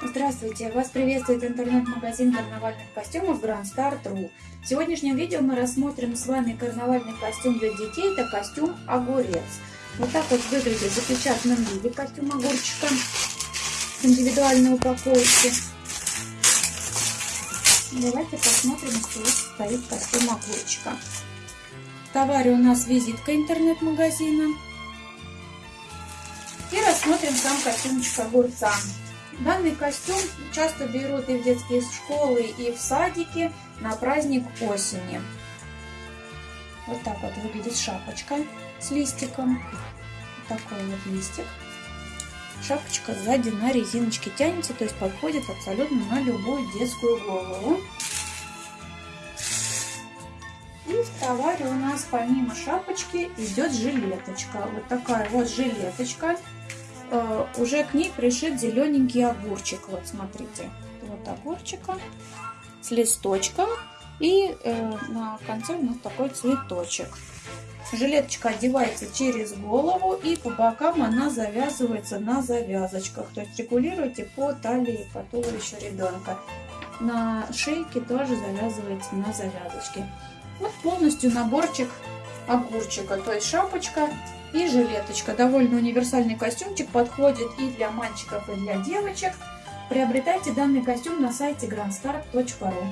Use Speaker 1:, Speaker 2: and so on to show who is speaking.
Speaker 1: Здравствуйте! Вас приветствует интернет-магазин карнавальных костюмов Grand Star.ru. В сегодняшнем видео мы рассмотрим с вами карнавальный костюм для детей. Это костюм огурец. Вот так вот выглядит в запечатанном виде костюм огурчика с индивидуальной упаковки. Давайте посмотрим, что стоит костюм огурчика. В товаре у нас визитка интернет-магазина. И рассмотрим сам костюмчик огурца. Данный костюм часто берут и в детские школы, и в садики на праздник осени. Вот так вот выглядит шапочка с листиком. Вот такой вот листик. Шапочка сзади на резиночке тянется, то есть подходит абсолютно на любую детскую голову. И в товаре у нас помимо шапочки идет жилеточка. Вот такая вот жилеточка э, уже к ней пришит зелененький огурчик. Вот смотрите, вот огурчика с листочком. И э, на конце у нас такой цветочек. Жилеточка одевается через голову и по бокам она завязывается на завязочках. То есть регулируйте по талии, по туловищу ребенка. На шейке тоже завязывается на завязочке. Вот полностью наборчик огурчика. То есть шапочка и жилеточка. Довольно универсальный костюмчик, подходит и для мальчиков, и для девочек. Приобретайте данный костюм на сайте grandstar.ru.